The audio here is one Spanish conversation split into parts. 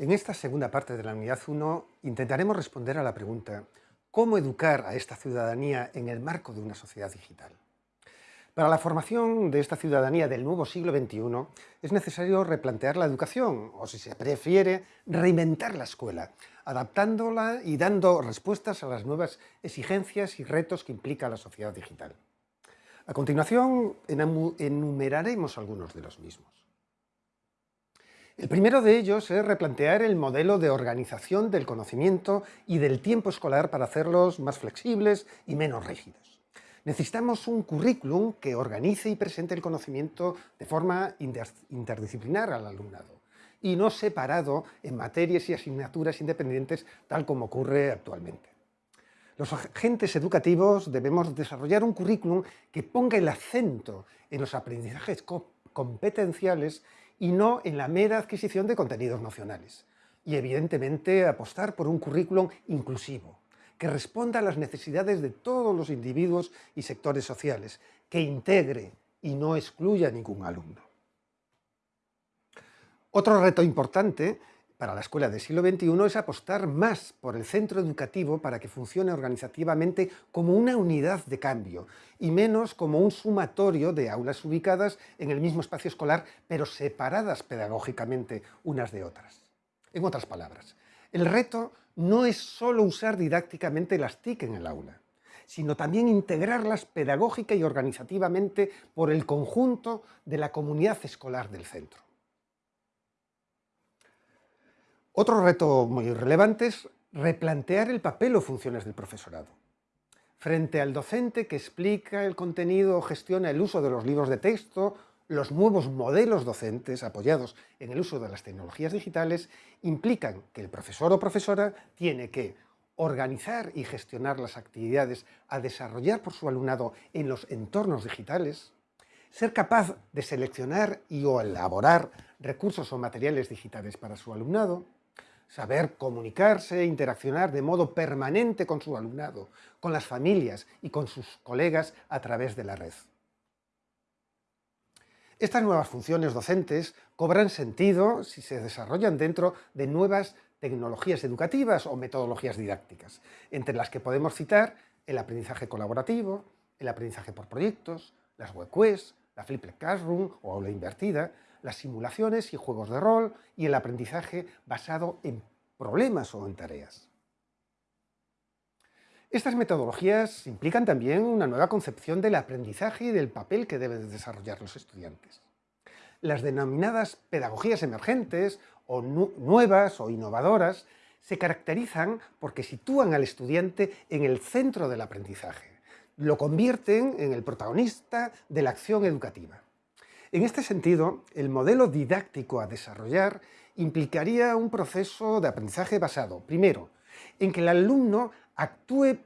En esta segunda parte de la unidad 1 intentaremos responder a la pregunta ¿Cómo educar a esta ciudadanía en el marco de una sociedad digital? Para la formación de esta ciudadanía del nuevo siglo XXI es necesario replantear la educación, o si se prefiere, reinventar la escuela, adaptándola y dando respuestas a las nuevas exigencias y retos que implica la sociedad digital. A continuación enumeraremos algunos de los mismos. El primero de ellos es replantear el modelo de organización del conocimiento y del tiempo escolar para hacerlos más flexibles y menos rígidos. Necesitamos un currículum que organice y presente el conocimiento de forma interdisciplinar al alumnado y no separado en materias y asignaturas independientes tal como ocurre actualmente. Los agentes educativos debemos desarrollar un currículum que ponga el acento en los aprendizajes competenciales y no en la mera adquisición de contenidos nacionales. Y evidentemente apostar por un currículum inclusivo, que responda a las necesidades de todos los individuos y sectores sociales, que integre y no excluya a ningún alumno. Otro reto importante para la escuela del siglo XXI es apostar más por el centro educativo para que funcione organizativamente como una unidad de cambio y menos como un sumatorio de aulas ubicadas en el mismo espacio escolar pero separadas pedagógicamente unas de otras. En otras palabras, el reto no es solo usar didácticamente las TIC en el aula, sino también integrarlas pedagógica y organizativamente por el conjunto de la comunidad escolar del centro. Otro reto muy relevante es replantear el papel o funciones del profesorado. Frente al docente que explica el contenido o gestiona el uso de los libros de texto, los nuevos modelos docentes apoyados en el uso de las tecnologías digitales implican que el profesor o profesora tiene que organizar y gestionar las actividades a desarrollar por su alumnado en los entornos digitales, ser capaz de seleccionar y o elaborar recursos o materiales digitales para su alumnado, saber comunicarse e interaccionar de modo permanente con su alumnado, con las familias y con sus colegas a través de la red. Estas nuevas funciones docentes cobran sentido si se desarrollan dentro de nuevas tecnologías educativas o metodologías didácticas, entre las que podemos citar el aprendizaje colaborativo, el aprendizaje por proyectos, las web la flipped classroom o aula invertida, las simulaciones y juegos de rol y el aprendizaje basado en problemas o en tareas. Estas metodologías implican también una nueva concepción del aprendizaje y del papel que deben desarrollar los estudiantes. Las denominadas pedagogías emergentes o nuevas o innovadoras se caracterizan porque sitúan al estudiante en el centro del aprendizaje, lo convierten en el protagonista de la acción educativa. En este sentido, el modelo didáctico a desarrollar implicaría un proceso de aprendizaje basado, primero, en que el alumno actúe,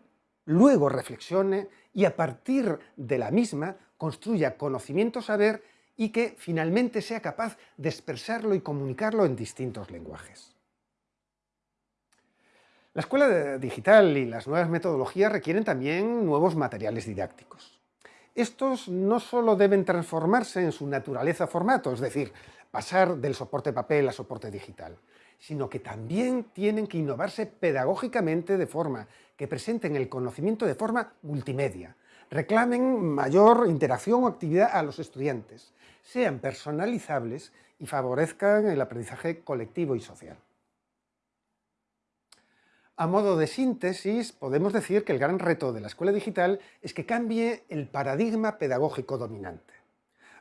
luego reflexione y a partir de la misma construya conocimiento-saber y que finalmente sea capaz de expresarlo y comunicarlo en distintos lenguajes. La escuela digital y las nuevas metodologías requieren también nuevos materiales didácticos. Estos no solo deben transformarse en su naturaleza formato, es decir, pasar del soporte papel a soporte digital, sino que también tienen que innovarse pedagógicamente de forma que presenten el conocimiento de forma multimedia, reclamen mayor interacción o actividad a los estudiantes, sean personalizables y favorezcan el aprendizaje colectivo y social. A modo de síntesis, podemos decir que el gran reto de la escuela digital es que cambie el paradigma pedagógico dominante.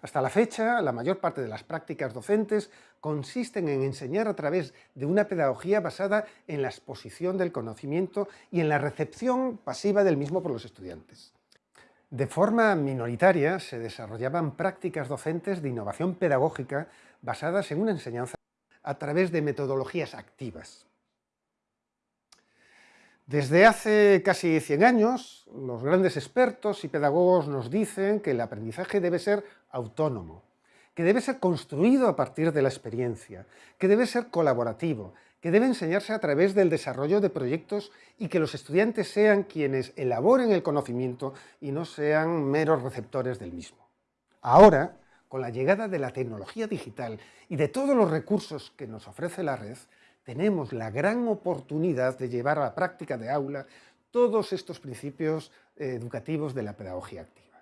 Hasta la fecha, la mayor parte de las prácticas docentes consisten en enseñar a través de una pedagogía basada en la exposición del conocimiento y en la recepción pasiva del mismo por los estudiantes. De forma minoritaria se desarrollaban prácticas docentes de innovación pedagógica basadas en una enseñanza a través de metodologías activas. Desde hace casi 100 años, los grandes expertos y pedagogos nos dicen que el aprendizaje debe ser autónomo, que debe ser construido a partir de la experiencia, que debe ser colaborativo, que debe enseñarse a través del desarrollo de proyectos y que los estudiantes sean quienes elaboren el conocimiento y no sean meros receptores del mismo. Ahora, con la llegada de la tecnología digital y de todos los recursos que nos ofrece la red, tenemos la gran oportunidad de llevar a la práctica de aula todos estos principios eh, educativos de la pedagogía activa.